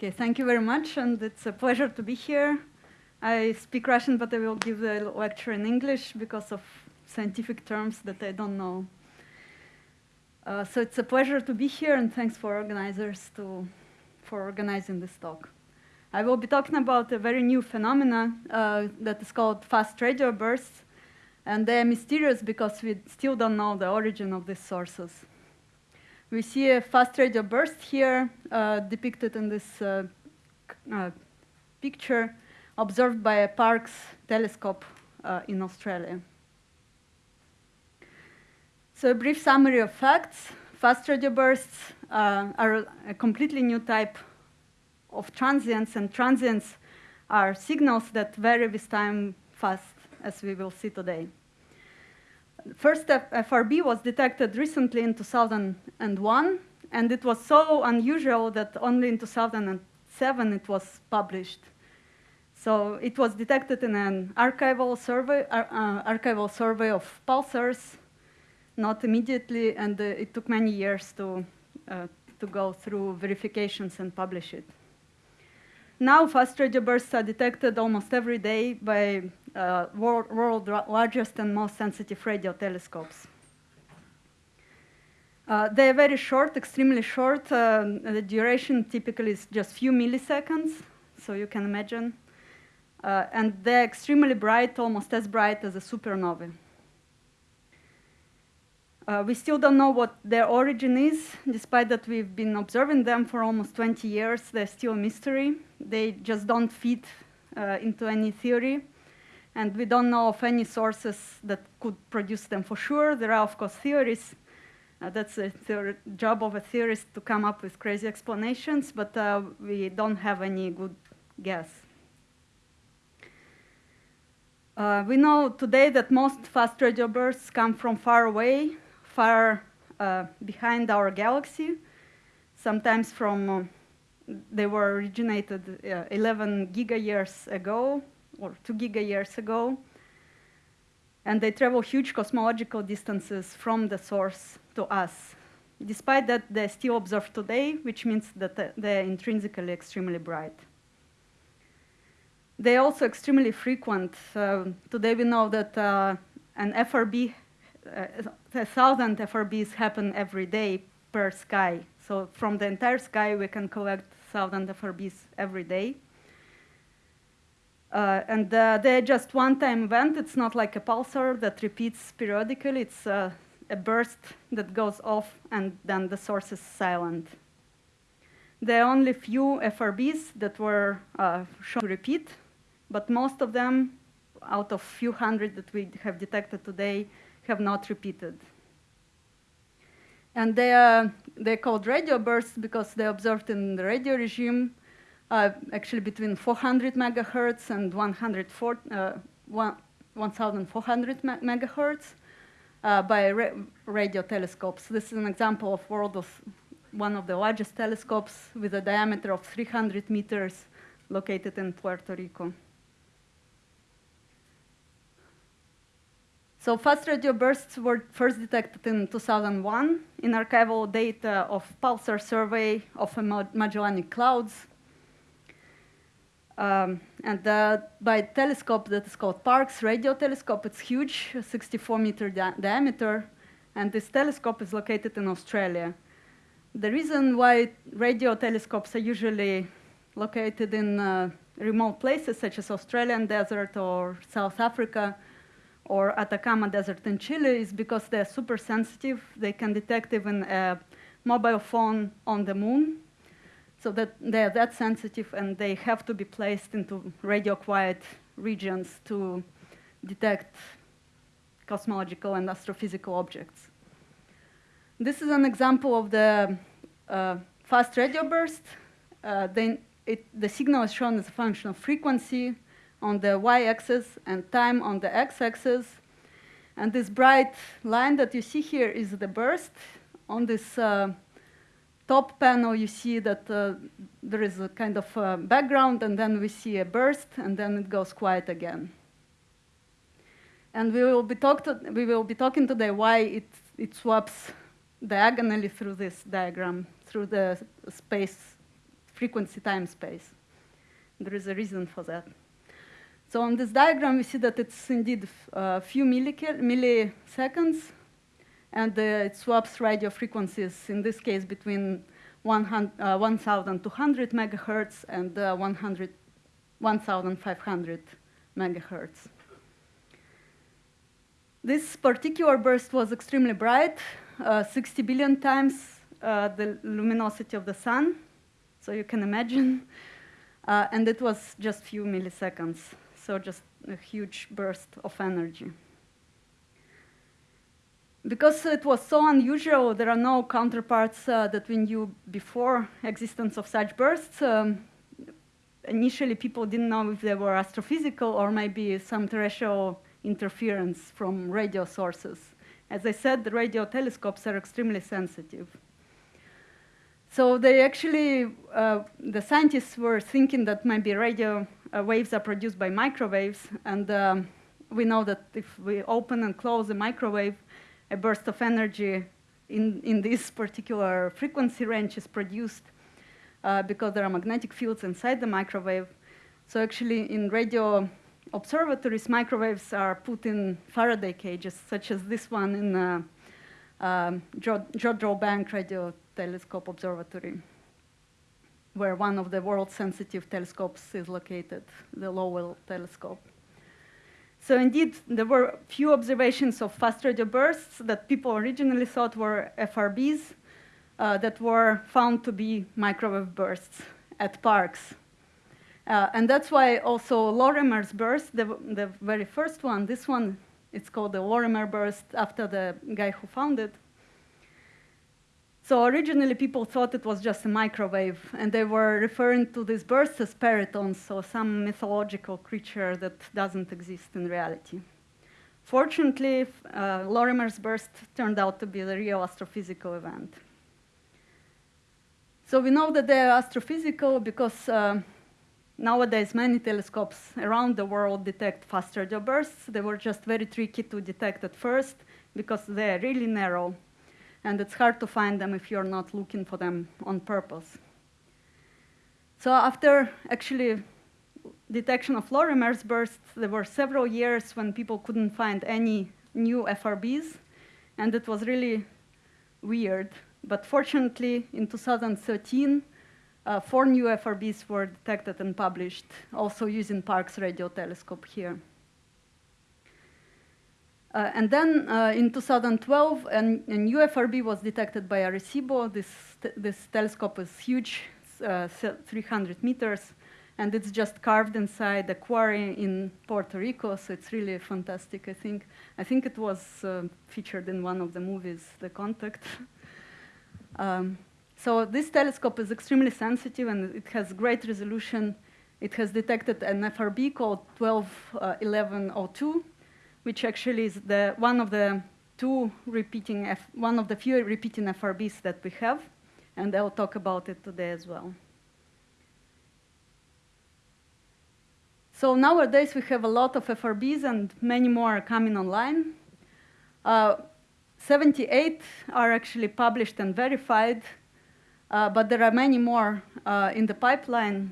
Okay, thank you very much, and it's a pleasure to be here. I speak Russian, but I will give the lecture in English because of scientific terms that I don't know. Uh, so it's a pleasure to be here, and thanks for organizers to, for organizing this talk. I will be talking about a very new phenomena uh, that is called fast radio bursts, and they are mysterious because we still don't know the origin of these sources. We see a fast radio burst here uh, depicted in this uh, uh, picture observed by a Parkes telescope in Australia. So a brief summary of facts. Fast radio bursts are a completely new type of transients, and transients are signals that vary with time fast, as we will see today. First FRB was detected recently in 2001, and it was so unusual that only in 2007 it was published. So it was detected in an archival survey, uh, uh, archival survey of pulsars, not immediately, and uh, it took many years to, uh, to go through verifications and publish it. Now fast radio bursts are detected almost every day by uh, world, world largest and most sensitive radio telescopes. Uh, they are very short, extremely short. Uh, the duration typically is just few milliseconds, so you can imagine. Uh, and they're extremely bright, almost as bright as a supernova. Uh, we still don't know what their origin is, despite that we've been observing them for almost 20 years. They're still a mystery. They just don't fit uh, into any theory. And we don't know of any sources that could produce them for sure. There are, of course, theories. Uh, that's the job of a theorist to come up with crazy explanations, but uh, we don't have any good guess. Uh, we know today that most fast radio bursts come from far away, far uh, behind our galaxy, sometimes from, uh, they were originated uh, 11 giga years ago, or 2 giga years ago, and they travel huge cosmological distances from the source to us. Despite that, they're still observed today, which means that they're intrinsically extremely bright. They're also extremely frequent. Uh, today we know that uh, an FRB uh, a thousand FRBs happen every day per sky. So from the entire sky, we can collect thousand FRBs every day. Uh, and uh, they're just one-time event. It's not like a pulsar that repeats periodically. It's uh, a burst that goes off, and then the source is silent. There are only few FRBs that were uh, shown to repeat, but most of them, out of few hundred that we have detected today, have not repeated. And they are they're called radio bursts because they're observed in the radio regime, uh, actually between 400 megahertz and 104, uh, 1,400 megahertz uh, by ra radio telescopes. This is an example of world of one of the largest telescopes with a diameter of 300 meters located in Puerto Rico. So fast radio bursts were first detected in 2001 in archival data of pulsar survey of Magellanic clouds. Um, and uh, by telescope that is called Parkes radio telescope, it's huge, 64 meter di diameter, and this telescope is located in Australia. The reason why radio telescopes are usually located in uh, remote places such as Australian desert or South Africa or Atacama Desert in Chile is because they're super sensitive. They can detect even a mobile phone on the moon. So that they're that sensitive and they have to be placed into radio quiet regions to detect cosmological and astrophysical objects. This is an example of the uh, fast radio burst. Uh, it, the signal is shown as a function of frequency, on the y-axis and time on the x-axis. And this bright line that you see here is the burst. On this uh, top panel, you see that uh, there is a kind of uh, background, and then we see a burst, and then it goes quiet again. And we will be, talk to, we will be talking today why it, it swaps diagonally through this diagram, through the space frequency time space. There is a reason for that. So on this diagram, we see that it's indeed a uh, few milliseconds, and it swaps radio frequencies, in this case, between 1,200 uh, megahertz and uh, 1,500 megahertz. This particular burst was extremely bright, uh, 60 billion times uh, the luminosity of the sun, so you can imagine. Uh, and it was just few milliseconds, so just a huge burst of energy. Because it was so unusual, there are no counterparts uh, that we knew before existence of such bursts. Um, initially, people didn't know if they were astrophysical or maybe some terrestrial interference from radio sources. As I said, the radio telescopes are extremely sensitive. So they actually, uh, the scientists were thinking that maybe radio uh, waves are produced by microwaves, and um, we know that if we open and close the microwave, a burst of energy in, in this particular frequency range is produced uh, because there are magnetic fields inside the microwave. So actually in radio observatories, microwaves are put in Faraday cages, such as this one in uh, um, Jodrell Bank Radio Telescope Observatory, where one of the world sensitive telescopes is located, the Lovell telescope. So indeed, there were few observations of fast radio bursts that people originally thought were FRBs uh, that were found to be microwave bursts at Parkes. Uh, and that's why also Lorimer's burst, the, the very first one, this one, it's called the Lorimer burst after the guy who found it. So originally people thought it was just a microwave, and they were referring to this burst as perytons, so some mythological creature that doesn't exist in reality. Fortunately, uh, Lorimer's burst turned out to be the real astrophysical event. So we know that they are astrophysical because uh, nowadays many telescopes around the world detect fast radio bursts. They were just very tricky to detect at first because they are really narrow and it's hard to find them if you're not looking for them on purpose. So after actually detection of Lorimer's bursts, there were several years when people couldn't find any new FRBs, and it was really weird. But fortunately, in 2013, uh, four new FRBs were detected and published, also using Parkes radio telescope here. Uh, and then uh, in 2012, an, a new FRB was detected by Arecibo. This, this telescope is huge, uh, 300 meters, and it's just carved inside a quarry in Puerto Rico, so it's really fantastic, I think. I think it was uh, featured in one of the movies, The Contact. um, so this telescope is extremely sensitive, and it has great resolution. It has detected an FRB called 121102, which actually is the, one of the two repeating, F, one of the few repeating FRBs that we have, and I'll talk about it today as well. So nowadays we have a lot of FRBs and many more are coming online. Uh, 78 are actually published and verified, uh, but there are many more uh, in the pipeline.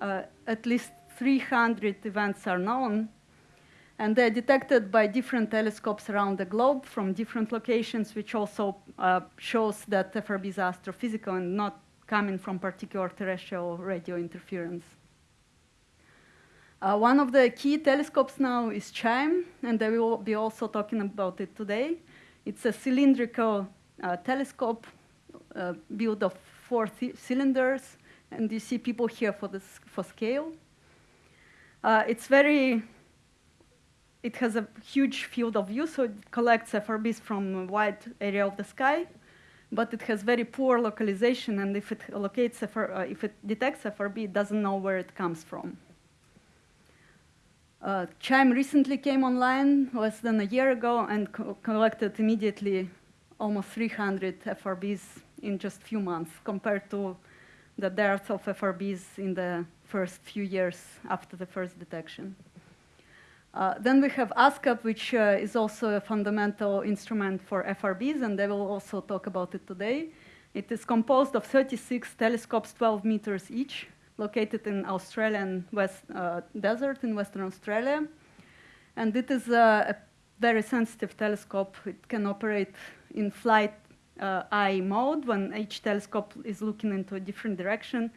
Uh, at least 300 events are known, and they're detected by different telescopes around the globe from different locations, which also uh, shows that FRBs are astrophysical and not coming from particular terrestrial radio interference. Uh, one of the key telescopes now is CHIME, and I will be also talking about it today. It's a cylindrical uh, telescope uh, built of four cylinders, and you see people here for, this, for scale. Uh, it's very it has a huge field of view, so it collects FRBs from a wide area of the sky, but it has very poor localization, and if it locates FR, uh, if it detects FRB, it doesn't know where it comes from. Uh, CHIME recently came online less than a year ago and co collected immediately almost 300 FRBs in just a few months compared to the dearth of FRBs in the first few years after the first detection. Uh, then we have ASKAP, which uh, is also a fundamental instrument for FRBs, and they will also talk about it today. It is composed of 36 telescopes, 12 meters each, located in Australian West uh, Desert in Western Australia. And it is a, very sensitive telescope. It can operate in flight uh, eye mode when each telescope is looking into a different direction,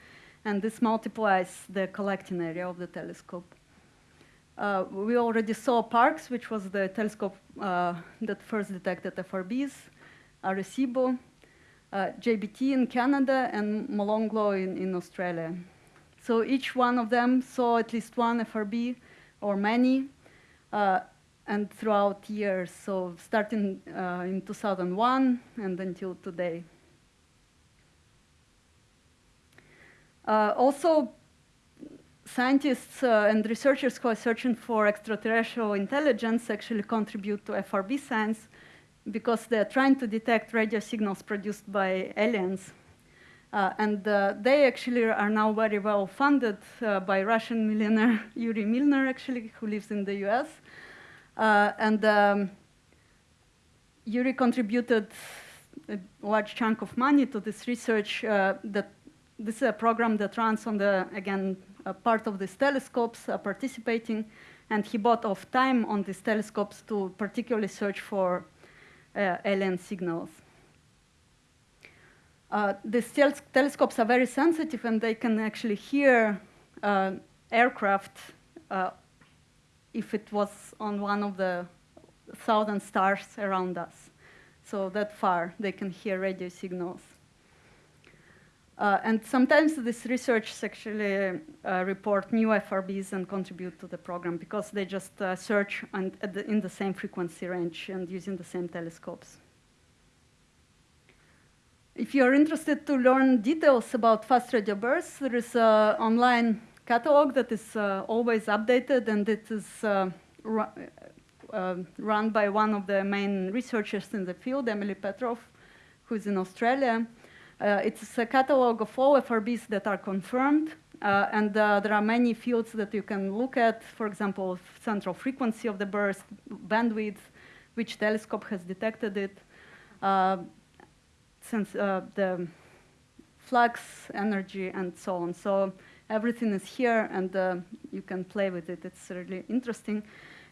and this multiplies the collecting area of the telescope. Uh, we already saw Parkes, which was the telescope uh, that first detected FRBs, Arecibo, uh, GBT in Canada, and Molonglo in, in Australia. So each one of them saw at least one FRB or many, uh, and throughout years, so starting uh, in 2001 and until today. Uh, also, scientists uh, and researchers who are searching for extraterrestrial intelligence actually contribute to FRB science because they're trying to detect radio signals produced by aliens. Uh, and uh, they actually are now very well funded uh, by Russian millionaire Yuri Milner, actually, who lives in the US. Uh, and um, Yuri contributed a large chunk of money to this research. Uh, that this is a program that runs on the again part of these telescopes participating, and he bought off time on these telescopes to particularly search for uh, alien signals. Uh, these tel telescopes are very sensitive and they can actually hear uh, aircraft if it was on one of the thousand stars around us. So that far, they can hear radio signals. Uh, and sometimes these research actually uh, report new FRBs and contribute to the program because they just uh, search the, in the same frequency range and using the same telescopes. If you're interested to learn details about fast radio bursts, there is an online catalog that is uh, always updated and it is uh, uh, run by one of the main researchers in the field, Emily Petroff, who's in Australia. It's a catalog of all FRBs that are confirmed, uh, and uh, there are many fields that you can look at, for example, central frequency of the burst, bandwidth, which telescope has detected it, uh, since the flux, energy, and so on. So everything is here and uh, you can play with it. It's really interesting.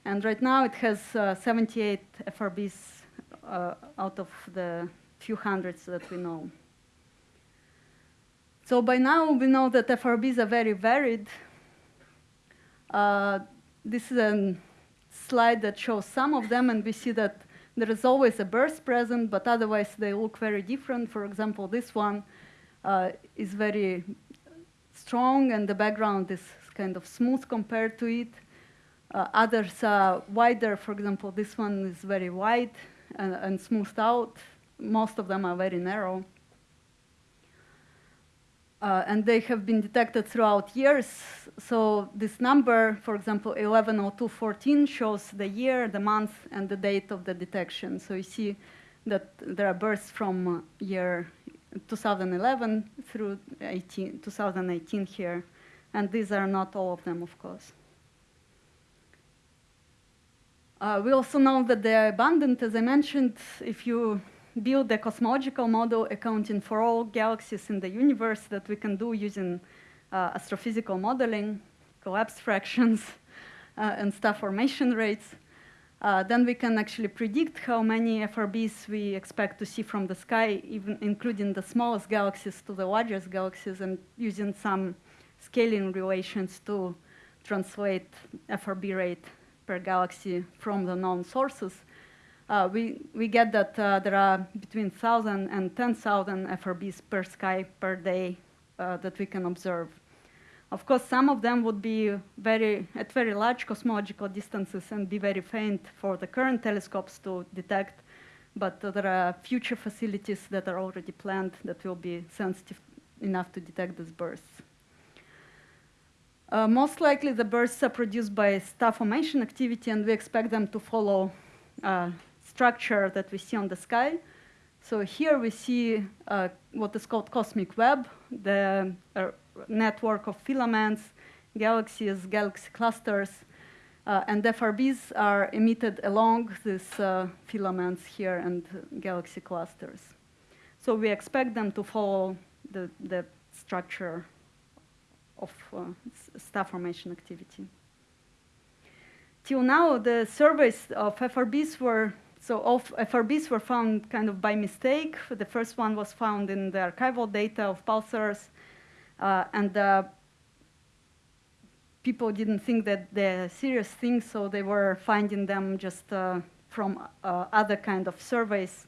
And right now it has uh, 78 FRBs uh, out of the few hundreds that we know. So by now we know that FRBs are very varied. Uh, this is a slide that shows some of them and we see that there is always a burst present, but otherwise they look very different. For example, this one uh, is very strong and the background is kind of smooth compared to it. Uh, others are wider. For example, this one is very wide and, and, smoothed out. Most of them are very narrow. Uh, and they have been detected throughout years. So this number, for example, 110214 shows the year, the month, and the date of the detection. So you see that there are bursts from year 2011 through 18, 2018 here. And these are not all of them, of course. Uh, we also know that they are abundant, as I mentioned, if you build a cosmological model accounting for all galaxies in the universe that we can do using uh, astrophysical modeling, collapse fractions, uh, and star formation rates, uh, then we can actually predict how many FRBs we expect to see from the sky, even including the smallest galaxies to the largest galaxies, and using some scaling relations to translate FRB rate per galaxy from the known sources. Uh, we, we get that uh, there are between 1,000 and 10,000 FRBs per sky per day uh, that we can observe. Of course, some of them would be very, at very large cosmological distances and be very faint for the current telescopes to detect, but uh, there are future facilities that are already planned that will be sensitive enough to detect these bursts. Uh, most likely the bursts are produced by star formation activity and we expect them to follow uh, structure that we see on the sky. So here we see uh, what is called cosmic web, the uh, network of filaments, galaxies, galaxy clusters, uh, and FRBs are emitted along these uh, filaments here and galaxy clusters. So we expect them to follow the, the structure of uh, star formation activity. Till now, the surveys of FRBs were, so FRBs were found kind of by mistake. The first one was found in the archival data of pulsars, uh, and uh, people didn't think that they're serious things, so they were finding them just uh, from uh, other kind of surveys.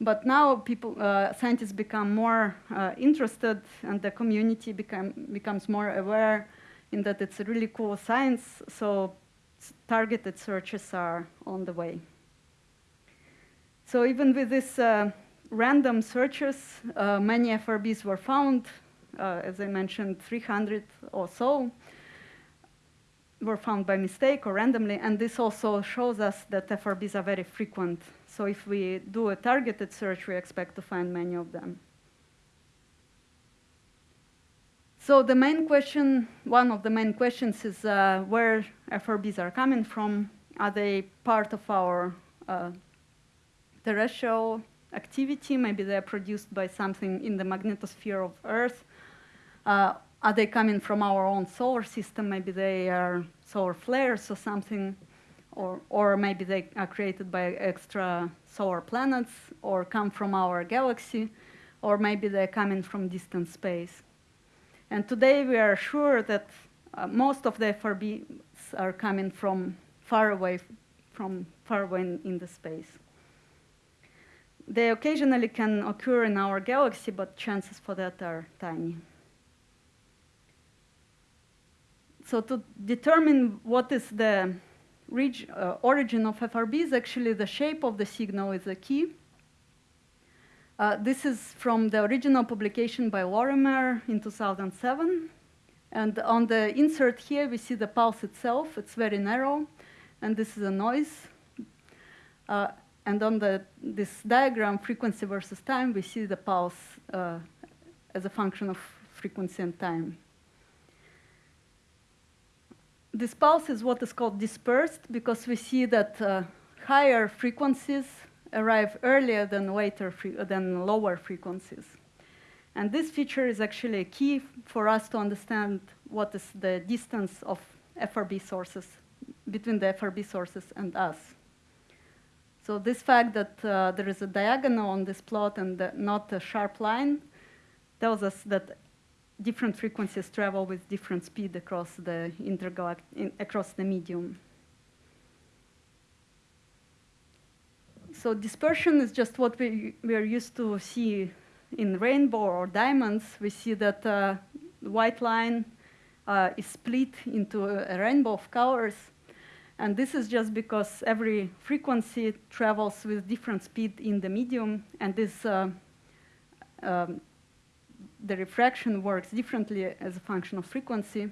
But now people, uh, scientists become more uh, interested and the community become, becomes more aware in that it's a really cool science, so targeted searches are on the way. So even with these uh, random searches, uh, many FRBs were found, uh, as I mentioned, 300 or so were found by mistake or randomly, and this also shows us that FRBs are very frequent. So if we do a targeted search, we expect to find many of them. So the main question, one of the main questions is uh, where FRBs are coming from. Are they part of our uh, terrestrial activity? Maybe they're produced by something in the magnetosphere of Earth. Uh, are they coming from our own solar system? Maybe they are solar flares or something, or, or maybe they are created by extra solar planets, or come from our galaxy, or maybe they're coming from distant space. And today we are sure that uh, most of the FRBs are coming from far away, from far away in, in the space. They occasionally can occur in our galaxy, but chances for that are tiny. So to determine what is the uh, origin of FRBs, actually the shape of the signal is a key. Uh, this is from the original publication by Lorimer in 2007. And on the insert here, we see the pulse itself. It's very narrow, and this is a noise. Uh, and on the, this diagram, frequency versus time, we see the pulse uh, as a function of frequency and time. This pulse is what is called dispersed because we see that uh, higher frequencies arrive earlier than, later than lower frequencies. And this feature is actually a key for us to understand what is the distance of FRB sources, between the FRB sources and us. So this fact that uh, there is a diagonal on this plot and not a sharp line tells us that different frequencies travel with different speed across the intergalact across the medium. So dispersion is just what we, we are used to see in rainbow or diamonds. We see that uh, the white line uh, is split into a, a rainbow of colors. And this is just because every frequency travels with different speed in the medium, and this uh, um, the refraction works differently as a function of frequency.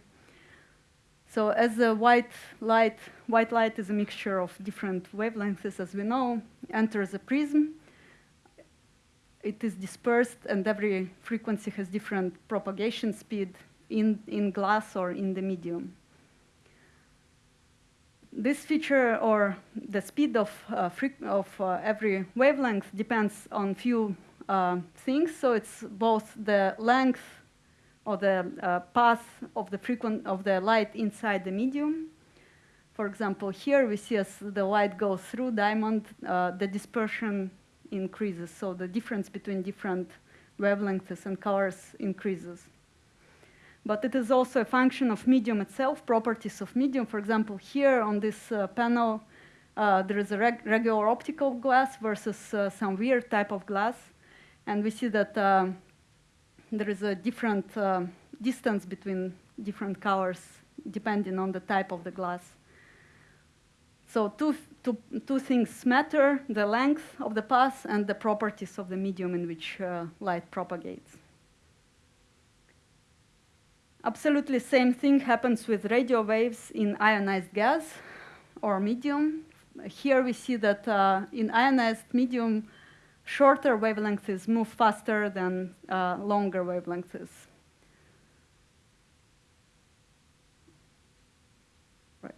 So as the white light, white light is a mixture of different wavelengths, as we know, enters a prism. It is dispersed, and every frequency has different propagation speed in, in glass or in the medium. This feature, or the speed of, uh, of uh, every wavelength, depends on few uh, things. So it's both the length or the uh, path of the frequent of the light inside the medium. For example, here we see as the light goes through diamond, uh, the dispersion increases. So the difference between different wavelengths and colors increases. But it is also a function of medium itself, properties of medium. For example, here on this uh, panel, uh, there is a reg regular optical glass versus uh, some weird type of glass. And we see that uh, there is a different uh, distance between different colors depending on the type of the glass. So two, two, two things matter, the length of the path and the properties of the medium in which uh, light propagates. Absolutely same thing happens with radio waves in ionized gas or medium. Here we see that uh, in ionized medium, shorter wavelengths move faster than uh, longer wavelengths. Right.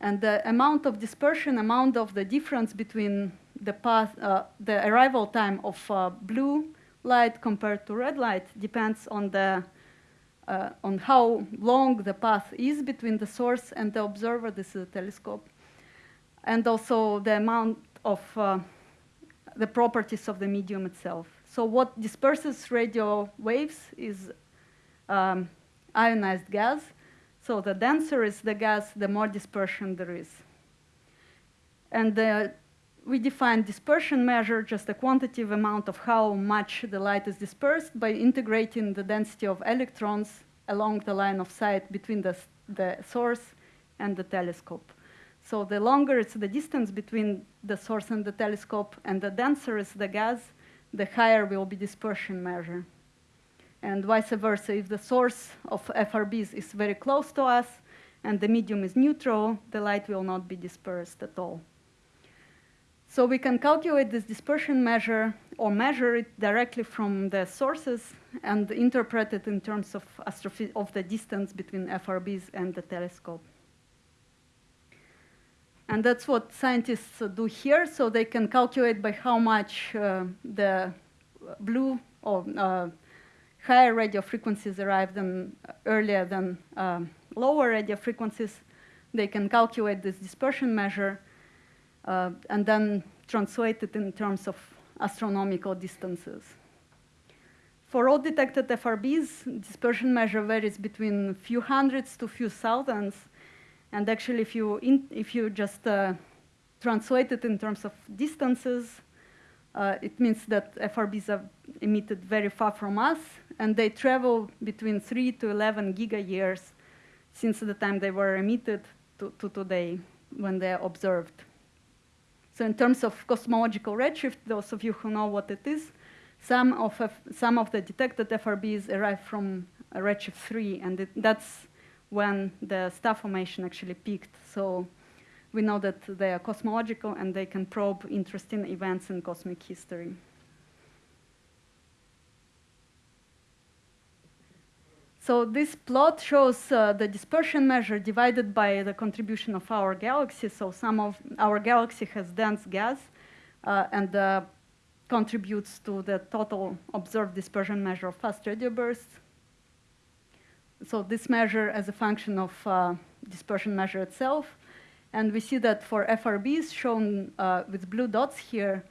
And the amount of dispersion, amount of the difference between the path, uh, the arrival time of uh, blue light compared to red light depends on the uh, on how long the path is between the source and the observer. This is a telescope, and also the amount of uh, the properties of the medium itself. So what disperses radio waves is um, ionized gas. So the denser is the gas, the more dispersion there is. And uh, we define dispersion measure, just a quantitative amount of how much the light is dispersed by integrating the density of electrons along the line of sight between the, the source and the telescope. So the longer it's the distance between the source and the telescope and the denser is the gas, the higher will be dispersion measure. And vice versa, if the source of FRBs is very close to us and the medium is neutral, the light will not be dispersed at all. So we can calculate this dispersion measure or measure it directly from the sources and interpret it in terms of, of the distance between FRBs and the telescope. And that's what scientists do here. So they can calculate by how much uh, the blue or uh, higher radio frequencies arrive than, earlier than um, lower radio frequencies. They can calculate this dispersion measure uh, and then translate it in terms of astronomical distances. For all detected FRBs, dispersion measure varies between a few hundreds to a few thousands. And actually, if you, in, if you just uh, translate it in terms of distances, uh, it means that FRBs are emitted very far from us, and they travel between 3 to 11 giga-years since the time they were emitted to, to today when they are observed. So in terms of cosmological redshift, those of you who know what it is, some of, F some of the detected FRBs arrive from redshift 3, and it, that's when the star formation actually peaked. So we know that they are cosmological and they can probe interesting events in cosmic history. So this plot shows uh, the dispersion measure divided by the contribution of our galaxy. So some of our galaxy has dense gas uh, and uh, contributes to the total observed dispersion measure of fast radio bursts. So this measure as a function of uh, dispersion measure itself. And we see that for FRBs shown uh, with blue dots here,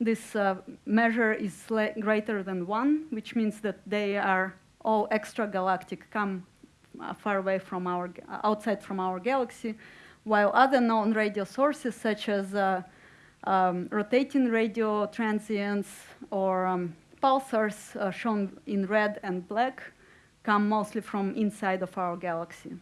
this uh, measure is greater than one, which means that they are all extragalactic come uh, far away from our, outside from our galaxy, while other known radio sources such as uh, um, rotating radio transients or um, pulsars uh, shown in red and black come mostly from inside of our galaxy.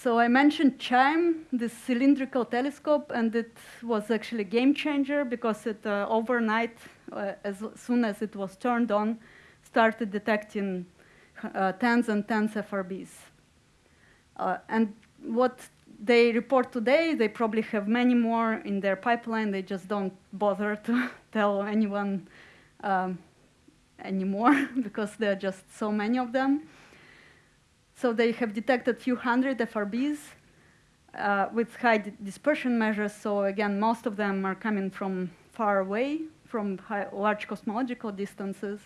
So I mentioned CHIME, this cylindrical telescope, and it was actually a game changer because it uh, overnight, uh, as soon as it was turned on, started detecting uh, tens and tens FRBs. Uh, and what they report today, they probably have many more in their pipeline. They just don't bother to tell anyone um, anymore because there are just so many of them. So they have detected a few hundred FRBs uh, with high dispersion measures. So again, most of them are coming from far away, from high, large cosmological distances.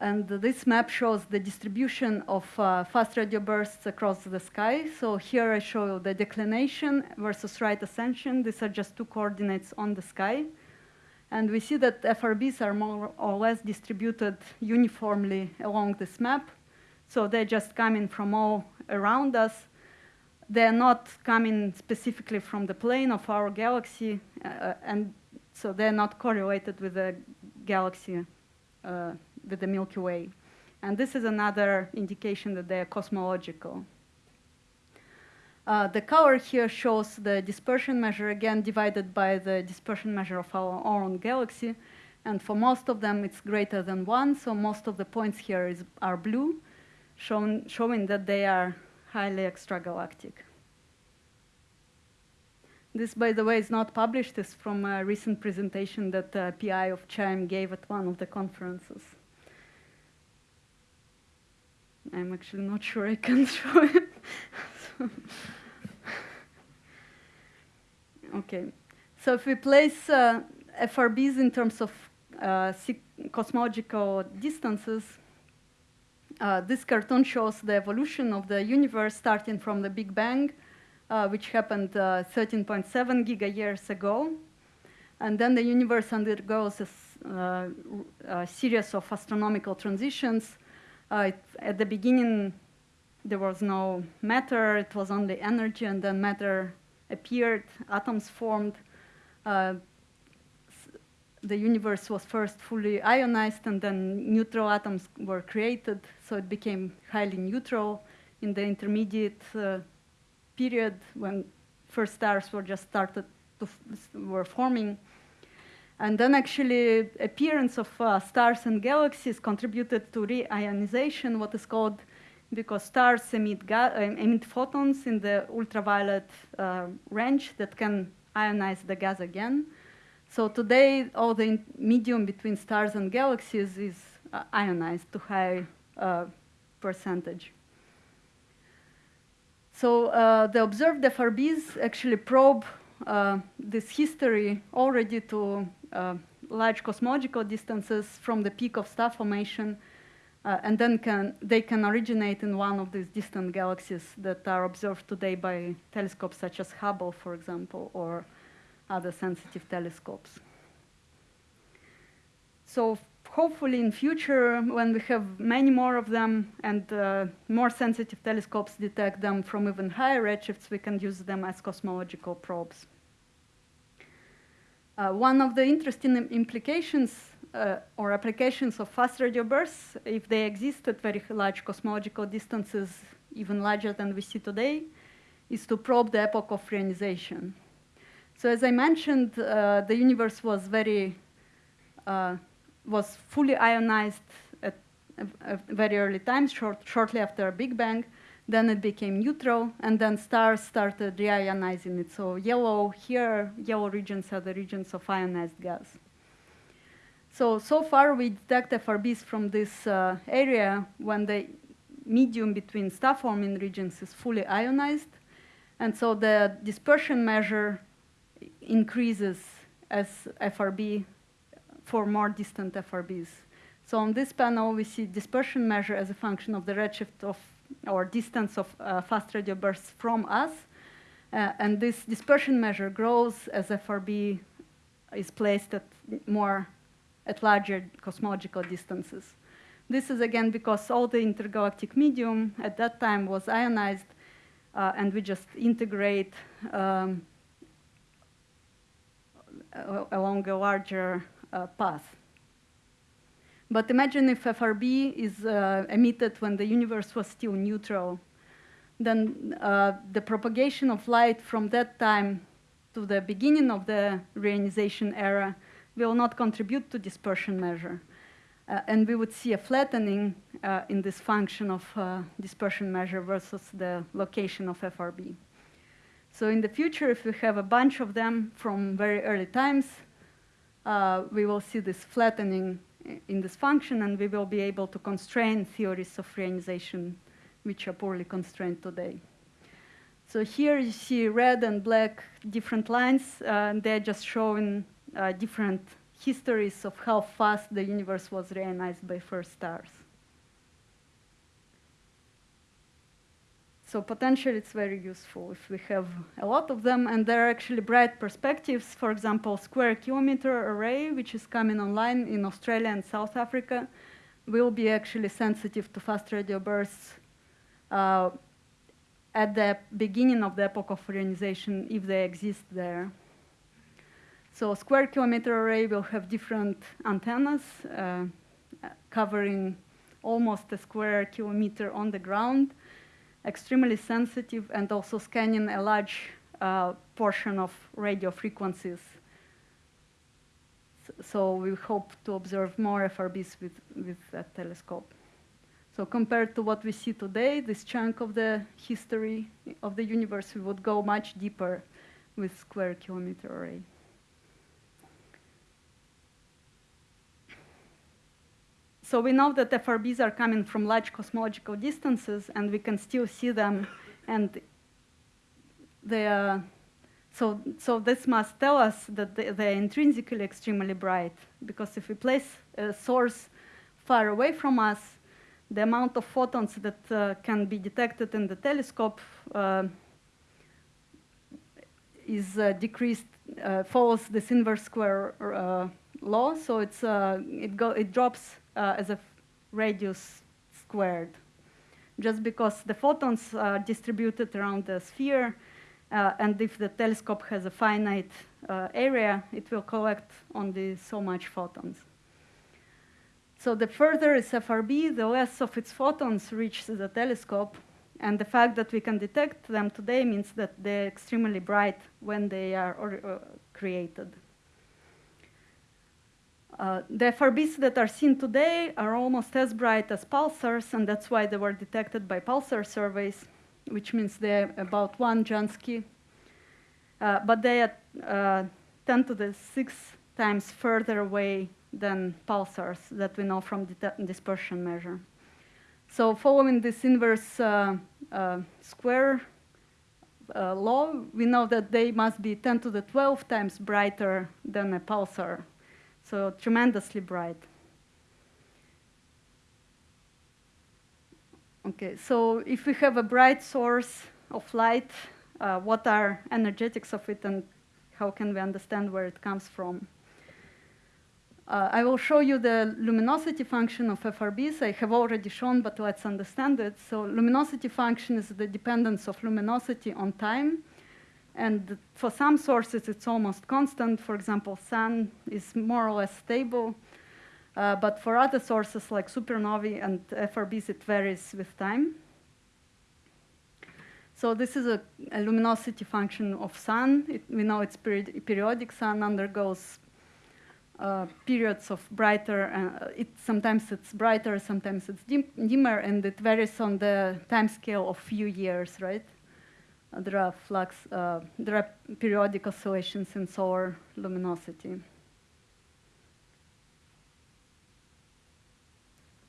And this map shows the distribution of uh, fast radio bursts across the sky. So here I show you the declination versus right ascension. These are just two coordinates on the sky. And we see that FRBs are more or less distributed uniformly along this map. So they're just coming from all around us. They're not coming specifically from the plane of our galaxy, uh, and so they're not correlated with the galaxy, uh, with the Milky Way. And this is another indication that they're cosmological. Uh, the color here shows the dispersion measure, again, divided by the dispersion measure of our own galaxy. And for most of them, it's greater than one, so most of the points here is, are blue shown, showing that they are highly extragalactic. This, by the way, is not published. It's from a recent presentation that uh, PI of CHIME gave at one of the conferences. I'm actually not sure I can show it. okay, so if we place uh, FRBs in terms of uh, cosmological distances, uh, this cartoon shows the evolution of the universe starting from the Big Bang, uh, which happened 13.7 uh, giga years ago. And then the universe undergoes a, uh, a series of astronomical transitions. It, at the beginning, there was no matter, it was only energy, and then matter appeared, atoms formed. Uh, the universe was first fully ionized, and then neutral atoms were created, so it became highly neutral in the intermediate uh, period when first stars were just started to were forming. And then actually appearance of uh, stars and galaxies contributed to reionization, what is called because stars emit, emit photons in the ultraviolet uh, range that can ionize the gas again. So today, all the medium between stars and galaxies is uh, ionized to high uh, percentage. So uh, the observed FRBs actually probe uh, this history already to uh, large cosmological distances from the peak of star formation uh, and then can, they can originate in one of these distant galaxies that are observed today by telescopes such as Hubble, for example, or other sensitive telescopes. So hopefully in future, when we have many more of them and uh, more sensitive telescopes detect them from even higher redshifts, we can use them as cosmological probes. Uh, one of the interesting implications uh, or applications of fast radio bursts, if they exist at very large cosmological distances, even larger than we see today, is to probe the epoch of reionization. So as I mentioned, uh, the universe was very, uh, was fully ionized at a, very early time, short, shortly after Big Bang. Then it became neutral, and then stars started reionizing it. So yellow here, yellow regions are the regions of ionized gas. So, so far we detect FRBs from this uh, area when the medium between star-forming regions is fully ionized. And so the dispersion measure increases as FRB for more distant FRBs. So on this panel, we see dispersion measure as a function of the redshift of or distance of uh, fast radio bursts from us. Uh, and this dispersion measure grows as FRB is placed at more at larger cosmological distances. This is again because all the intergalactic medium at that time was ionized, uh, and we just integrate um, along a larger uh, path. But imagine if FRB is uh, emitted when the universe was still neutral, then uh, the propagation of light from that time to the beginning of the reionization era will not contribute to dispersion measure. Uh, and we would see a flattening uh, in this function of uh, dispersion measure versus the location of FRB. So in the future, if we have a bunch of them from very early times, uh, we will see this flattening in this function, and we will be able to constrain theories of reionization which are poorly constrained today. So here you see red and black different lines, uh, and they're just showing uh, different histories of how fast the universe was reionized by first stars. So potentially it's very useful if we have a lot of them, and there are actually bright perspectives. For example, Square Kilometre Array, which is coming online in Australia and South Africa, will be actually sensitive to fast radio bursts uh, at the beginning of the epoch of reionization, if they exist there. So square kilometre array will have different antennas uh, covering almost a square kilometer on the ground, extremely sensitive and also scanning a large uh, portion of radio frequencies. So we hope to observe more FRBs with, with that telescope. So compared to what we see today, this chunk of the history of the universe, we would go much deeper with square kilometer array. So we know that FRBs are coming from large cosmological distances, and we can still see them And they are, so, so this must tell us that they, they're intrinsically extremely bright, because if we place a source far away from us, the amount of photons that uh, can be detected in the telescope uh, is uh, decreased, uh, follows this inverse square uh, law, so it's, uh, it, go, it drops Uh, as a radius squared. Just because the photons are distributed around the sphere, uh, and if the telescope has a finite uh, area, it will collect only so much photons. So the further is FRB, the less of its photons reach the telescope. And the fact that we can detect them today means that they're extremely bright when they are uh, created. Uh, the FRBs that are seen today are almost as bright as pulsars, and that's why they were detected by pulsar surveys, which means they're about one Jansky. Uh, but they are uh, 10 to the 6 times further away than pulsars that we know from dispersion measure. So following this inverse uh, uh, square law, we know that they must be 10 to the 12 times brighter than a pulsar, so tremendously bright. Okay, so if we have a bright source of light, uh, what are energetics of it and how can we understand where it comes from? Uh, I will show you the luminosity function of FRBs. I have already shown, but let's understand it. So luminosity function is the dependence of luminosity on time. And for some sources, it's almost constant. For example, sun is more or less stable. Uh, but for other sources like supernovae and FRBs, it varies with time. So this is a, a luminosity function of sun. It, we know it's periodic. Sun undergoes uh, periods of brighter, uh, it, sometimes it's brighter, sometimes it's dim dimmer, and it varies on the time scale of few years, right? There are flux, uh, there are periodic oscillations in solar luminosity.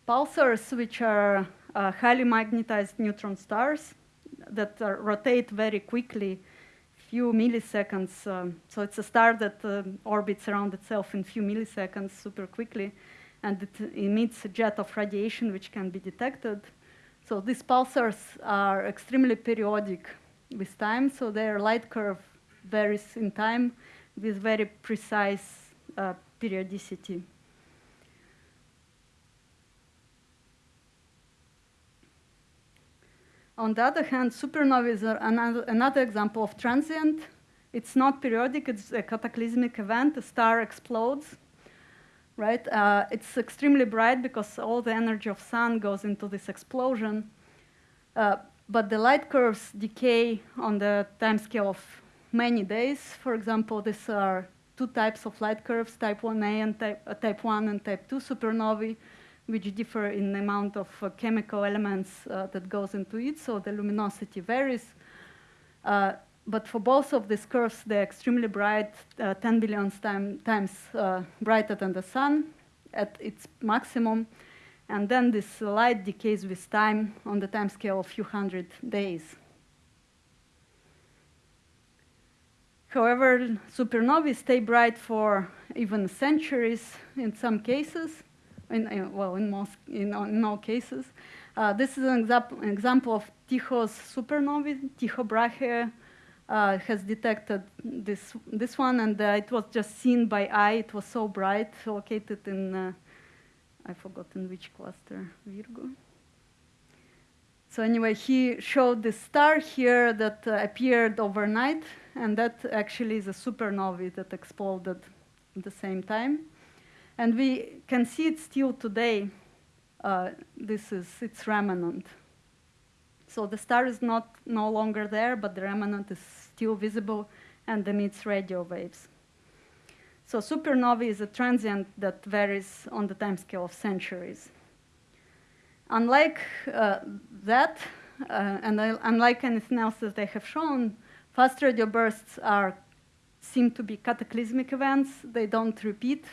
Pulsars, which are uh, highly magnetized neutron stars that rotate very quickly few milliseconds. Um, so it's a star that uh, orbits around itself in few milliseconds super quickly, and it emits a jet of radiation which can be detected. So these pulsars are extremely periodic with time, so their light curve varies in time with very precise uh, periodicity. On the other hand, supernovae are another, another example of transient. It's not periodic, it's a cataclysmic event. A star explodes, right? Uh, it's extremely bright because all the energy of sun goes into this explosion. Uh, but the light curves decay on the time scale of many days. For example, these are two types of light curves, type 1a and type, uh, type 1 and type 2 supernovae which differ in the amount of uh, chemical elements uh, that goes into it, so the luminosity varies. Uh, but for both of these curves, they're extremely bright, uh, 10 billion time, times uh, brighter than the sun at its maximum. And then this light decays with time on the time scale of a few hundred days. However, supernovae stay bright for even centuries in some cases in, in, well, in most, in, in all cases. Uh, this is an, example, an example of Tycho's supernovae. Tycho Brahe uh, has detected this, this one, and uh, it was just seen by eye. It was so bright, located in, uh, I forgot in which cluster, Virgo. So anyway, he showed the star here that uh, appeared overnight, and that actually is a supernovae that exploded at the same time. And we can see it still today. Uh, this is its remnant. So the star is not no longer there, but the remnant is still visible and emits radio waves. So supernovae is a transient that varies on the timescale of centuries. Unlike uh, that, uh, and unlike anything else that I have shown, fast radio bursts are seem to be cataclysmic events. They don't repeat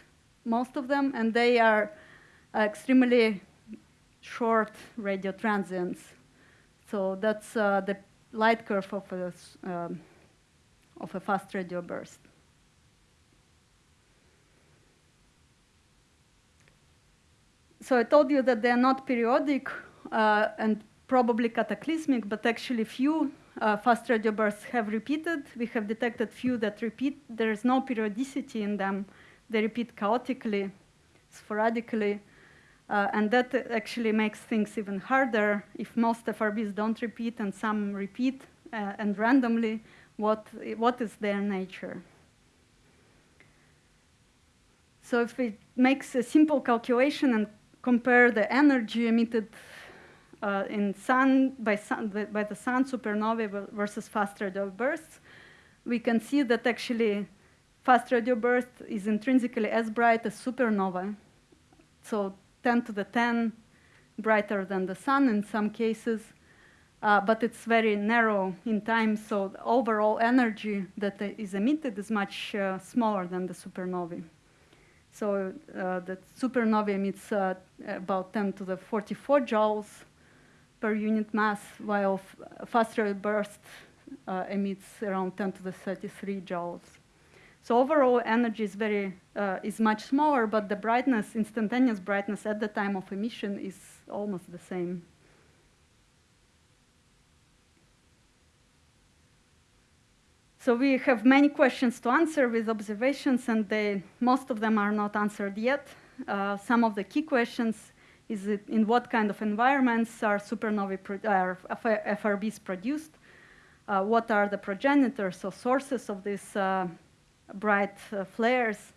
most of them, and they are extremely short radio transients. So that's uh, the light curve of a, um, of a fast radio burst. So I told you that they are not periodic uh, and probably cataclysmic, but actually few uh, fast radio bursts have repeated. We have detected few that repeat. There is no periodicity in them. They repeat chaotically, sporadically. Uh, and that actually makes things even harder. If most FRBs don't repeat and some repeat uh, and randomly, what, what is their nature? So if we make a simple calculation and compare the energy emitted uh, in sun by, sun by the sun supernovae versus fast radio bursts, we can see that actually fast radio burst is intrinsically as bright as supernova. So 10 to the 10 brighter than the sun in some cases, uh, but it's very narrow in time, so the overall energy that is emitted is much uh, smaller than the supernovae. So uh, the supernova emits uh, about 10 to the 44 joules per unit mass, while faster burst uh, emits around 10 to the 33 joules. So overall energy is very uh, is much smaller, but the brightness, instantaneous brightness at the time of emission is almost the same. So we have many questions to answer with observations, and they, most of them are not answered yet. Uh, some of the key questions is in what kind of environments are supernovae are FRBs produced? Uh, what are the progenitors or sources of these uh, bright uh, flares.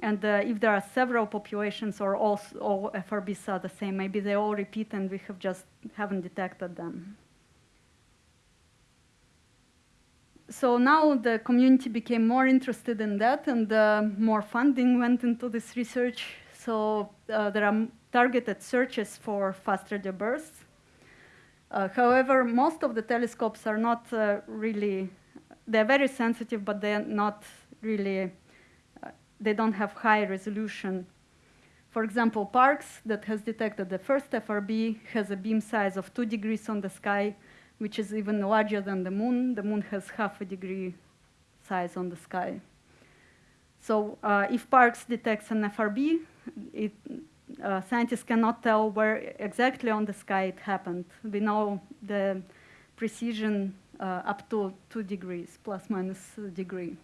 And uh, if there are several populations or all, all FRBs are the same, maybe they all repeat and we have just haven't detected them. So now the community became more interested in that and uh, more funding went into this research. So uh, there are targeted searches for fast radio bursts. Uh, however, most of the telescopes are not really they're very sensitive, but they're not really, they don't have high resolution. For example, Parkes that has detected the first FRB has a beam size of two degrees on the sky, which is even larger than the moon. The moon has half a degree size on the sky. So uh, if Parkes detects an FRB, it, uh, scientists cannot tell where exactly on the sky it happened. We know the precision uh, up to 2 degrees, plus minus a degree.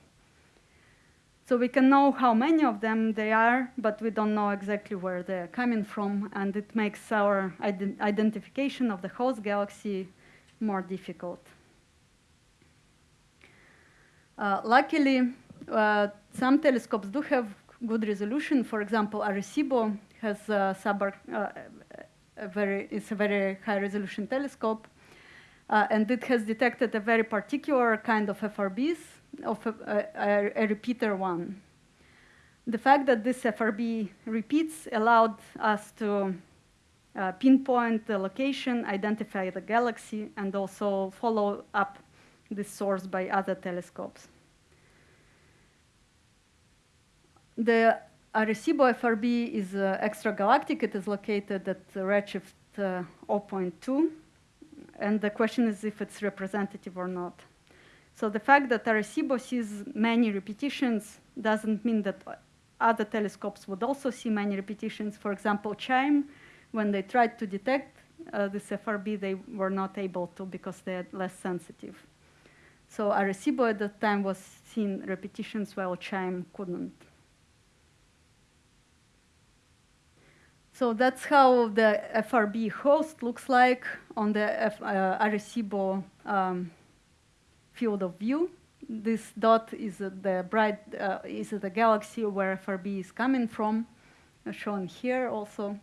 So we can know how many of them they are, but we don't know exactly where they're coming from, and it makes our ident identification of the host galaxy more difficult. Uh, luckily, uh, some telescopes do have good resolution. For example, Arecibo has a, uh, a very, it's a very high resolution telescope. Uh, and it has detected a very particular kind of FRBs, of a, a, a, repeater one. The fact that this FRB repeats allowed us to uh, pinpoint the location, identify the galaxy, and also follow up this source by other telescopes. The Arecibo FRB is uh, extragalactic. It is located at redshift uh, 0.2 and the question is if it's representative or not. So the fact that Arecibo sees many repetitions doesn't mean that other telescopes would also see many repetitions. For example, CHIME, when they tried to detect uh, this FRB, they were not able to because they are less sensitive. So Arecibo at that time was seeing repetitions while CHIME couldn't. So that's how the FRB host looks like on the F, uh, Arecibo um, field of view. This dot is the bright uh, is the galaxy where FRB is coming from, shown here also.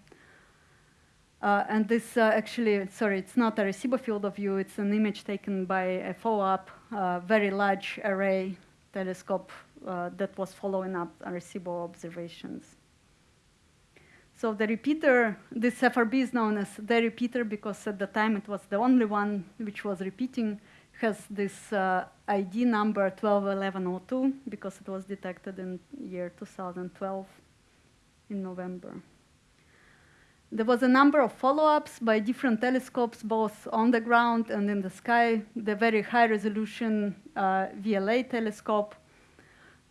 Uh, and this uh, actually, sorry, it's not a Arecibo field of view. It's an image taken by a follow-up, uh, very large array telescope that was following up Arecibo observations. So the repeater, this FRB is known as the repeater because at the time it was the only one which was repeating, has this uh, ID number 121102 because it was detected in year 2012 in November. There was a number of follow-ups by different telescopes, both on the ground and in the sky. The very high-resolution uh, VLA telescope.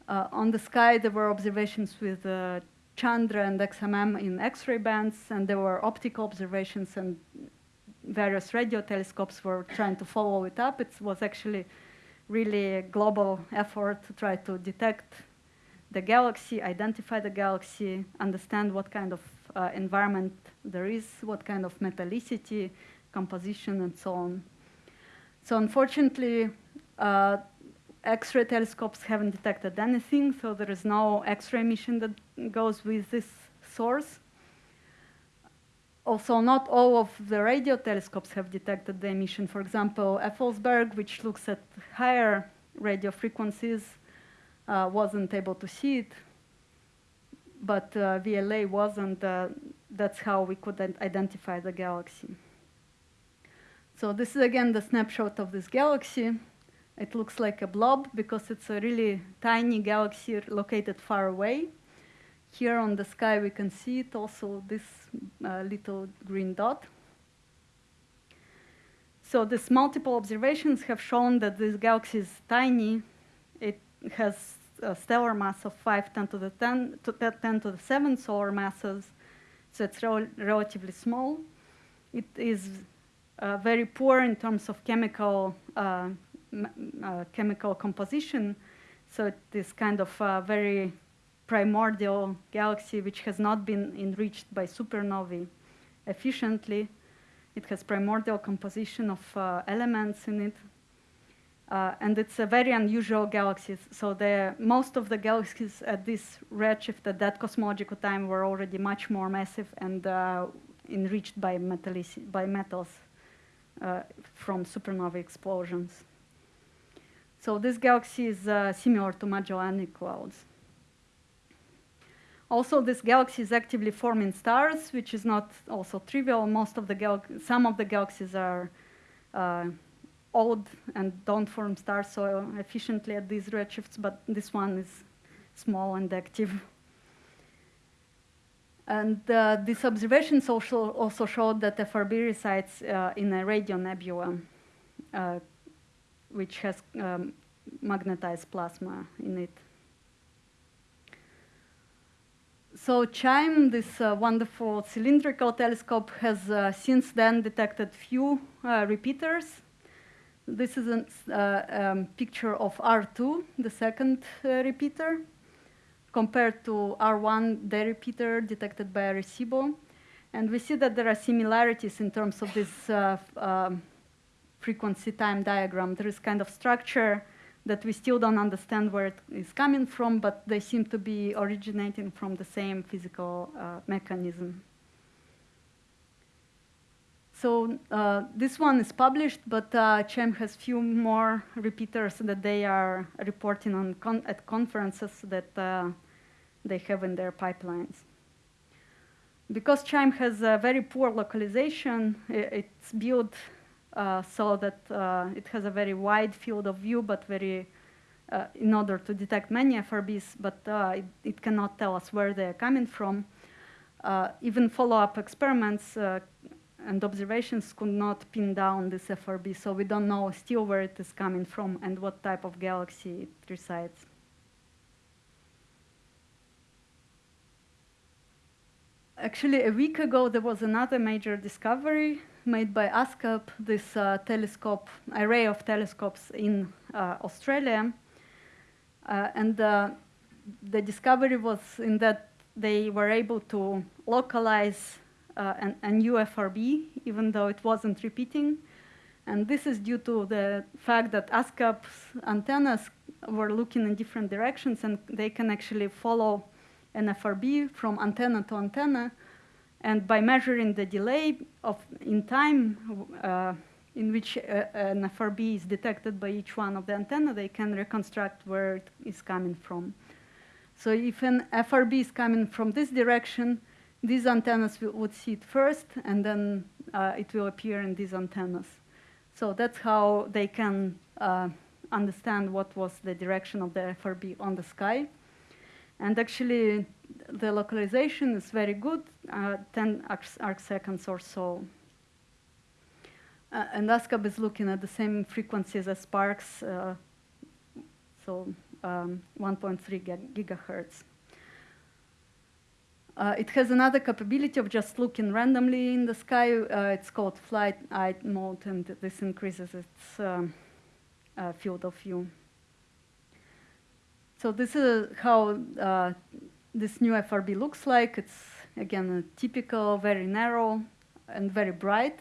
Uh, on the sky, there were observations with uh, Chandra and XMM in X-ray bands, and there were optical observations and various radio telescopes were trying to follow it up. It was actually really a global effort to try to detect the galaxy, identify the galaxy, understand what kind of uh, environment there is, what kind of metallicity, composition, and so on. So unfortunately, uh, X-ray telescopes haven't detected anything, so there is no X-ray emission that goes with this source. Also, not all of the radio telescopes have detected the emission. For example, Effelsberg, which looks at higher radio frequencies, wasn't able to see it, but uh, VLA wasn't. Uh, that's how we could identify the galaxy. So this is again the snapshot of this galaxy. It looks like a blob because it's a really tiny galaxy located far away. Here on the sky, we can see it also, this uh, little green dot. So these multiple observations have shown that this galaxy is tiny. It has stellar mass of 5 10 to the 10 to 10 to the 7 solar masses, so it's rel relatively small. It is uh, very poor in terms of chemical uh, uh, chemical composition. So it is kind of a very primordial galaxy which has not been enriched by supernovae efficiently. It has primordial composition of uh, elements in it. Uh, and it's a very unusual galaxy. So the, most of the galaxies at this redshift at that cosmological time were already much more massive and uh, enriched by, by metals uh, from supernova explosions. So this galaxy is uh, similar to Magellanic clouds. Also, this galaxy is actively forming stars, which is not also trivial. Most of the some of the galaxies are uh, old and don't form stars so efficiently at these redshifts, but this one is small and active. And uh, these observations also, also showed that FRB resides uh, in a radio nebula, uh, which has um, magnetized plasma in it. So CHIME, this uh, wonderful cylindrical telescope, has uh, since then detected few uh, repeaters. This is a uh, um, picture of R2, the second uh, repeater, compared to R1, the repeater detected by Arecibo. And we see that there are similarities in terms of this uh, um, frequency time diagram. There is kind of structure that we still don't understand where it is coming from, but they seem to be originating from the same physical uh, mechanism. So uh, this one is published, but uh, CHIME has few more repeaters that they are reporting on con at conferences that uh, they have in their pipelines. Because CHIME has a very poor localization, it's built uh, so that uh, it has a very wide field of view, but very, uh, in order to detect many FRBs, but it, it, cannot tell us where they're coming from. even follow-up experiments and observations could not pin down this FRB, so we don't know still where it is coming from and what type of galaxy it resides. Actually, a week ago, there was another major discovery made by ASKAP, this uh, telescope, array of telescopes in uh, Australia. Uh, and uh, the discovery was in that they were able to localize uh, an, a new FRB, even though it wasn't repeating. And this is due to the fact that ASKAP's antennas were looking in different directions, and they can actually follow an FRB from antenna to antenna, and by measuring the delay of in time uh, in which uh, an FRB is detected by each one of the antenna, they can reconstruct where it is coming from. So if an FRB is coming from this direction, these antennas would see it first, and then uh, it will appear in these antennas. So that's how they can uh, understand what was the direction of the FRB on the sky. And actually, the localization is very good. uh, 10 arc, arc, seconds or so. Uh, and ASKAP is looking at the same frequencies as Parkes, uh, so um, 1.3 gigahertz. Uh, it has another capability of just looking randomly in the sky. Uh, it's called fly's eye mode, and this increases its um, uh, field of view. So this is how uh, this new FRB looks like. It's, again, a typical, very narrow, and very bright.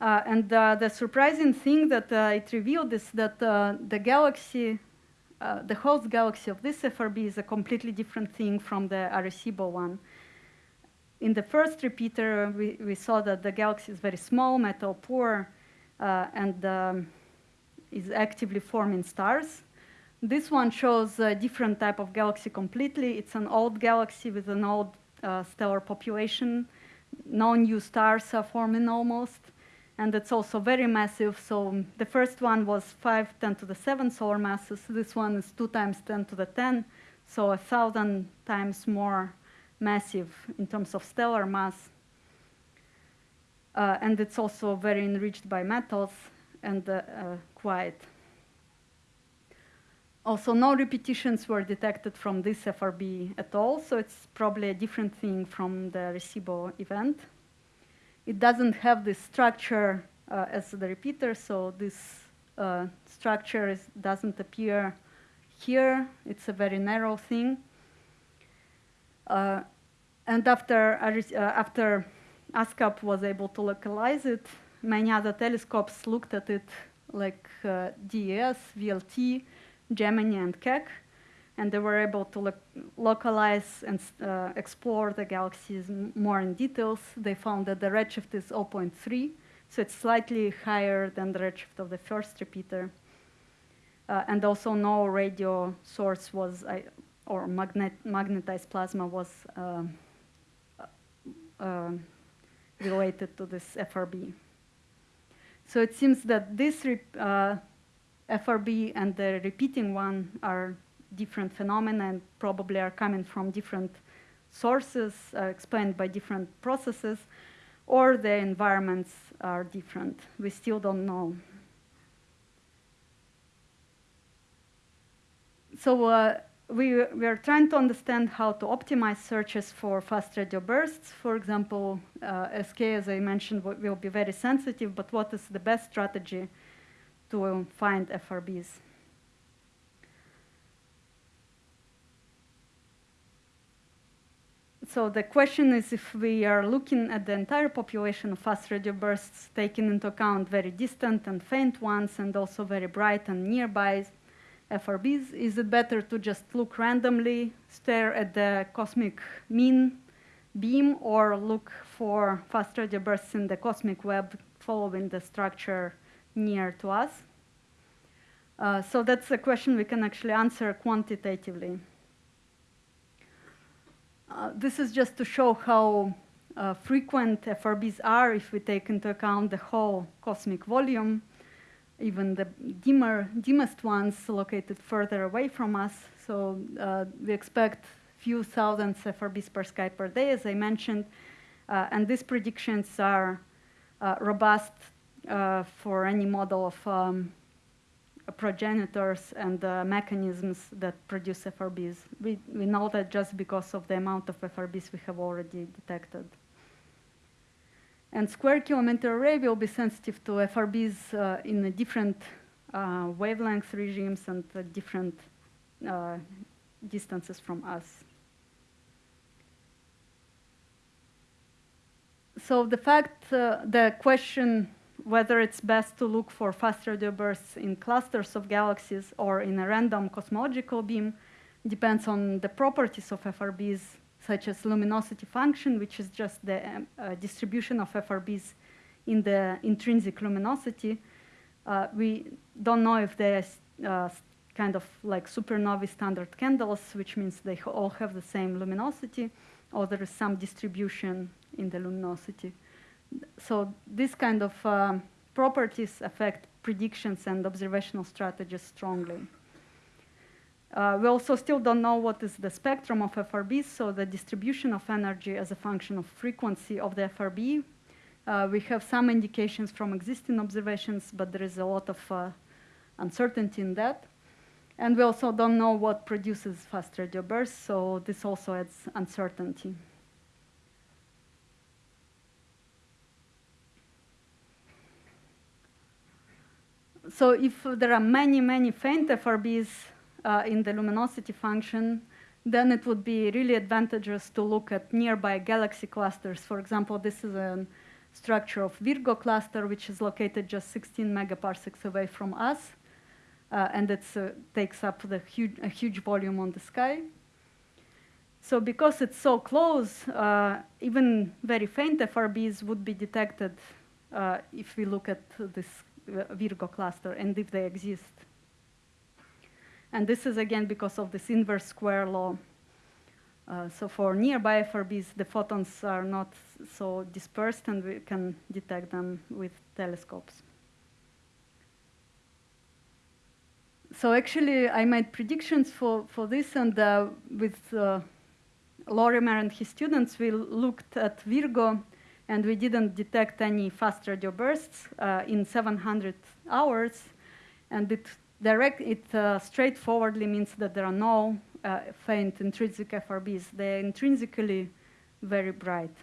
Uh, and uh, the surprising thing that it revealed is that the galaxy uh, the host galaxy of this FRB is a completely different thing from the Arecibo one. In the first repeater, we, we saw that the galaxy is very small, metal poor, uh, and um, is actively forming stars. This one shows a different type of galaxy completely. It's an old galaxy with an old uh, stellar population. No new stars are forming almost and it's also very massive. So the first one was 5, 10 to the 7 solar masses. This one is 2 times 10 to the 10, so a thousand times more massive in terms of stellar mass. Uh, and it's also very enriched by metals and uh, uh, quiet. Also, no repetitions were detected from this FRB at all, so it's probably a different thing from the Arecibo event. It doesn't have this structure uh, as the repeater, so this uh, structure is, doesn't appear here. It's a very narrow thing. Uh, and after, uh, after ASKAP was able to localize it, many other telescopes looked at it like uh, DES, VLT, Gemini, and Keck and they were able to lo localize and uh, explore the galaxies more in details. They found that the redshift is 0.3, so it's slightly higher than the redshift of the first repeater. Uh, and also no radio source was, uh, or magnet magnetized plasma was uh, uh, related to this FRB. So it seems that this uh, FRB and the repeating one are different phenomena and probably are coming from different sources uh, explained by different processes, or the environments are different. We still don't know. So uh, we, we are trying to understand how to optimize searches for fast radio bursts. For example, uh, SKA, as I mentioned, will be very sensitive, but what is the best strategy to find FRBs? So the question is if we are looking at the entire population of fast radio bursts, taking into account very distant and faint ones, and also very bright and nearby FRBs, is it better to just look randomly, stare at the cosmic mean beam, or look for fast radio bursts in the cosmic web following the structure near to us? Uh, so that's a question we can actually answer quantitatively. Uh, this is just to show how uh, frequent FRBs are if we take into account the whole cosmic volume, even the dimmer, dimmest ones located further away from us. So uh, we expect few thousands FRBs per sky per day, as I mentioned, uh, and these predictions are uh, robust for any model of um, progenitors and uh, mechanisms that produce FRBs. We, we know that just because of the amount of FRBs we have already detected. And square kilometer array will be sensitive to FRBs uh, in different uh, wavelength regimes and uh, different distances from us. So the fact, uh, the question whether it's best to look for fast radio bursts in clusters of galaxies or in a random cosmological beam depends on the properties of FRBs, such as luminosity function, which is just the um, uh, distribution of FRBs in the intrinsic luminosity. Uh, we don't know if they're uh, kind of like supernovae standard candles, which means they all have the same luminosity, or there is some distribution in the luminosity so this kind of uh, properties affect predictions and observational strategies strongly. Uh, we also still don't know what is the spectrum of FRBs, so the distribution of energy as a function of frequency of the FRB. Uh, we have some indications from existing observations, but there is a lot of uh, uncertainty in that. And we also don't know what produces fast radio bursts, so this also adds uncertainty. So if there are many, many faint FRBs uh, in the luminosity function, then it would be really advantageous to look at nearby galaxy clusters. For example, this is a structure of Virgo cluster, which is located just 16 megaparsecs away from us. Uh, and it uh, takes up the huge, a huge volume on the sky. So because it's so close, uh, even very faint FRBs would be detected uh, if we look at this Virgo cluster and if they exist. And this is again because of this inverse square law. Uh, so for nearby FRBs, the photons are not so dispersed and we can detect them with telescopes. So actually, I made predictions for, for this, and uh, with uh, Lorimer and his students, we looked at Virgo, and we didn't detect any fast radio bursts uh, in 700 hours, and it direct it uh, straightforwardly means that there are no uh, faint intrinsic FRBs. They're intrinsically very bright.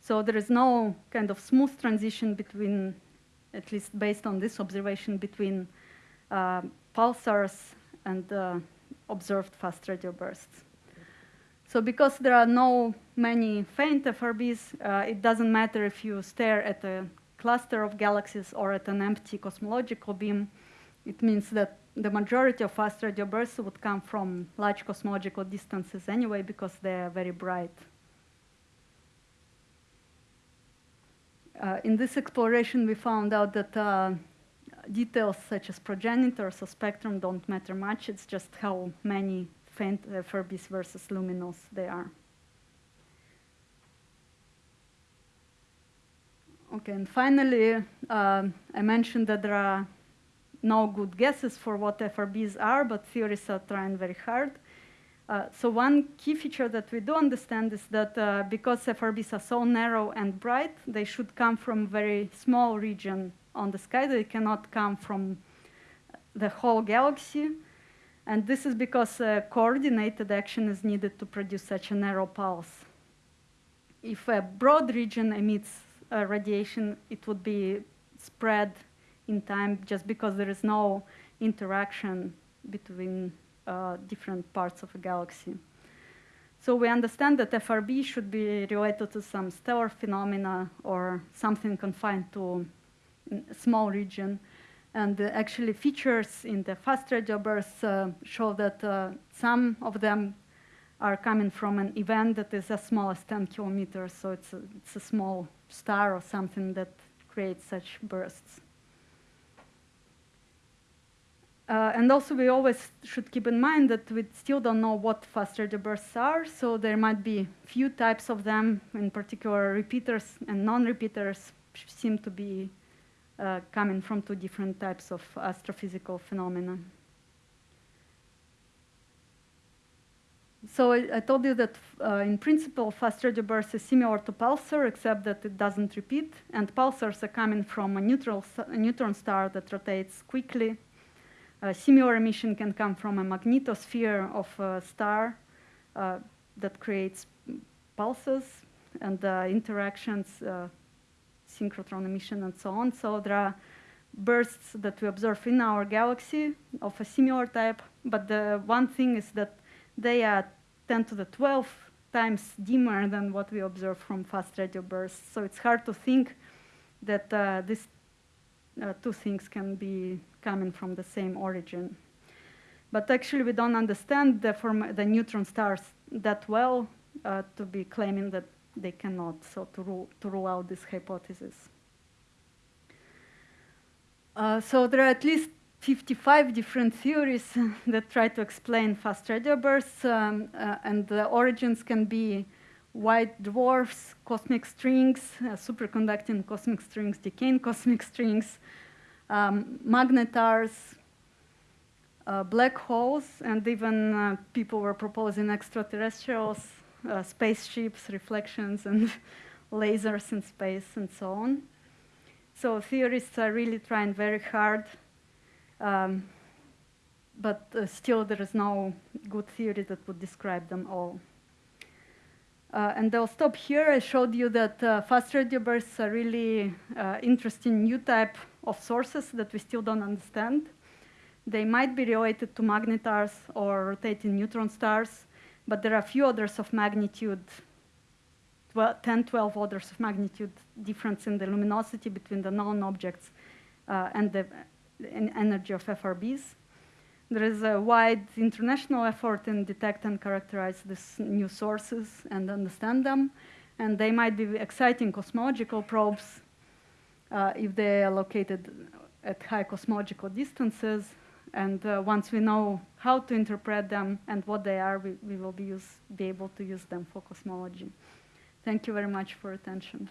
So there is no kind of smooth transition between, at least based on this observation, between uh, pulsars and uh, observed fast radio bursts. So because there are no many faint FRBs, uh, it doesn't matter if you stare at a cluster of galaxies or at an empty cosmological beam, it means that the majority of fast radio bursts would come from large cosmological distances anyway because they are very bright. Uh, in this exploration, we found out that uh, details such as progenitors or spectrum don't matter much. It's just how many faint uh, FRBs versus luminous they are. Okay, and finally, uh, I mentioned that there are no good guesses for what FRBs are, but theorists are trying very hard. Uh, so one key feature that we do understand is that uh, because FRBs are so narrow and bright, they should come from very small region on the sky. They cannot come from the whole galaxy. And this is because uh, coordinated action is needed to produce such a narrow pulse. If a broad region emits uh, radiation, it would be spread in time just because there is no interaction between uh, different parts of a galaxy. So we understand that FRB should be related to some stellar phenomena or something confined to a small region. And actually features in the fast radio bursts uh, show that uh, some of them are coming from an event that is as small as 10 kilometers. So it's a, it's a small star or something that creates such bursts. Uh, and also, we always should keep in mind that we still don't know what fast radio bursts are, so there might be few types of them, in particular repeaters and non-repeaters seem to be uh, coming from two different types of astrophysical phenomena. So I, I told you that uh, in principle, fast radio burst is similar to pulsar, except that it doesn't repeat, and pulsars are coming from a, neutral, a neutron star that rotates quickly a similar emission can come from a magnetosphere of a star uh, that creates pulses and uh, interactions, uh, synchrotron emission, and so on. So there are bursts that we observe in our galaxy of a similar type, but the one thing is that they are 10 to the 12 times dimmer than what we observe from fast radio bursts. So it's hard to think that uh, these uh, two things can be coming from the same origin. But actually, we don't understand the, the neutron stars that well uh, to be claiming that they cannot, so to rule, to rule out this hypothesis. Uh, so there are at least 55 different theories that try to explain fast radio bursts, um, uh, and the origins can be white dwarfs, cosmic strings, uh, superconducting cosmic strings, decaying cosmic strings, um, magnetars, uh, black holes, and even uh, people were proposing extraterrestrials, uh, spaceships, reflections, and lasers in space, and so on. So theorists are really trying very hard, um, but uh, still there is no good theory that would describe them all. Uh, and I'll stop here. I showed you that uh, fast radio bursts are really uh, interesting new type of sources that we still don't understand. They might be related to magnetars or rotating neutron stars, but there are a few orders of magnitude, 12, 10, 12 orders of magnitude difference in the luminosity between the known objects uh, and the energy of FRBs. There is a wide international effort in detect and characterize these new sources and understand them. And they might be exciting cosmological probes uh, if they are located at high cosmological distances. And uh, once we know how to interpret them and what they are, we, we will be, use, be able to use them for cosmology. Thank you very much for attention.